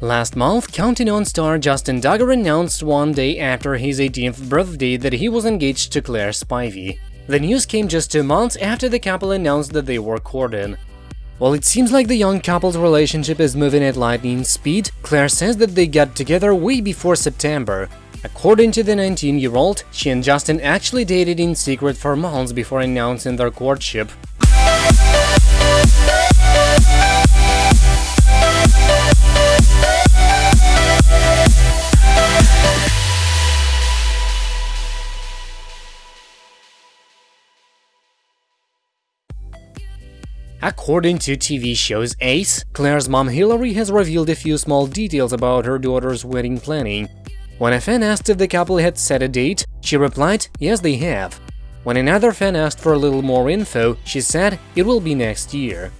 Last month, Counting On star Justin Duggar announced one day after his 18th birthday that he was engaged to Claire Spivey. The news came just two months after the couple announced that they were courting. While it seems like the young couple's relationship is moving at lightning speed, Claire says that they got together way before September. According to the 19-year-old, she and Justin actually dated in secret for months before announcing their courtship. According to TV Shows Ace, Claire's mom Hillary has revealed a few small details about her daughter's wedding planning. When a fan asked if the couple had set a date, she replied, yes they have. When another fan asked for a little more info, she said it will be next year.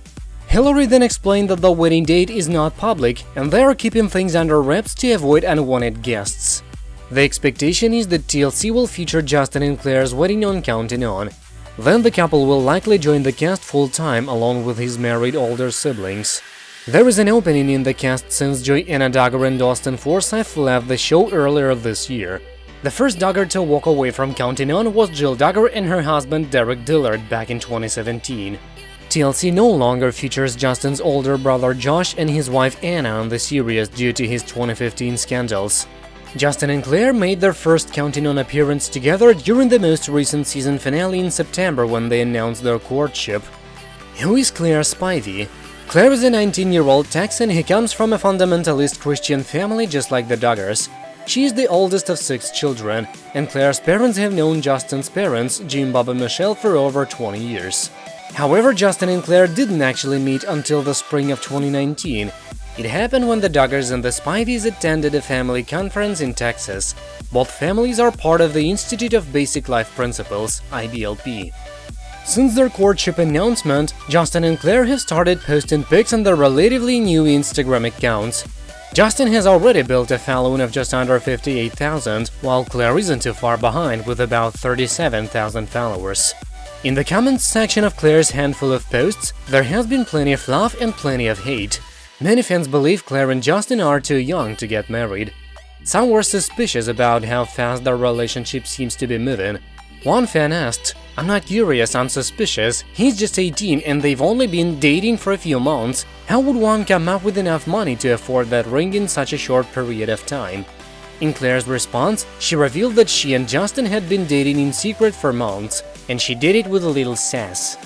Hillary then explained that the wedding date is not public and they are keeping things under wraps to avoid unwanted guests. The expectation is that TLC will feature Justin and Claire's wedding on Counting On, then the couple will likely join the cast full-time along with his married older siblings. There is an opening in the cast since Joy-Anna Duggar and Austin Forsyth left the show earlier this year. The first Duggar to walk away from Counting On was Jill Duggar and her husband Derick Dillard back in 2017. TLC no longer features Justin's older brother Josh and his wife Anna on the series due to his 2015 scandals. Justin and Claire made their first Counting On appearance together during the most recent season finale in September when they announced their courtship. Who is Claire Spivey? Claire is a 19-year-old Texan who comes from a fundamentalist Christian family just like the Duggars. She is the oldest of six children, and Claire's parents have known Justin's parents, Jim, Bob and Michelle, for over 20 years. However, Justin and Claire didn't actually meet until the spring of 2019, it happened when the Duggars and the Spiveys attended a family conference in Texas. Both families are part of the Institute of Basic Life Principles, IBLP. Since their courtship announcement, Justin and Claire have started posting pics on their relatively new Instagram accounts. Justin has already built a following of just under 58,000, while Claire isn't too far behind with about 37,000 followers. In the comments section of Claire's handful of posts, there has been plenty of love and plenty of hate. Many fans believe Claire and Justin are too young to get married. Some were suspicious about how fast their relationship seems to be moving. One fan asked, I'm not curious, I'm suspicious, he's just 18 and they've only been dating for a few months, how would one come up with enough money to afford that ring in such a short period of time? In Claire's response, she revealed that she and Justin had been dating in secret for months, and she did it with a little sass.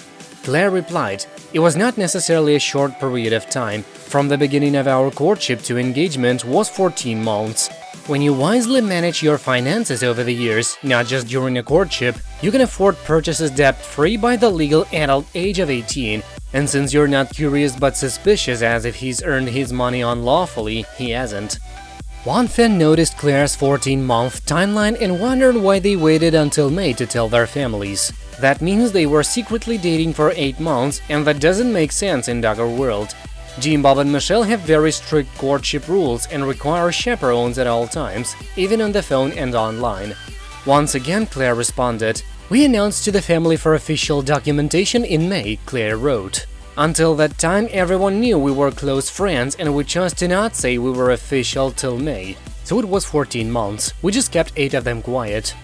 Claire replied, It was not necessarily a short period of time. From the beginning of our courtship to engagement was 14 months. When you wisely manage your finances over the years, not just during a courtship, you can afford purchases debt-free by the legal adult age of 18. And since you're not curious but suspicious as if he's earned his money unlawfully, he hasn't. One fan noticed Claire's 14-month timeline and wondered why they waited until May to tell their families. That means they were secretly dating for 8 months, and that doesn't make sense in Duggar world. Jim, Bob and Michelle have very strict courtship rules and require chaperones at all times, even on the phone and online. Once again, Claire responded, We announced to the family for official documentation in May, Claire wrote. Until that time, everyone knew we were close friends and we chose to not say we were official till May. So it was 14 months, we just kept 8 of them quiet.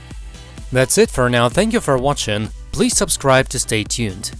That's it for now, thank you for watching, please subscribe to stay tuned.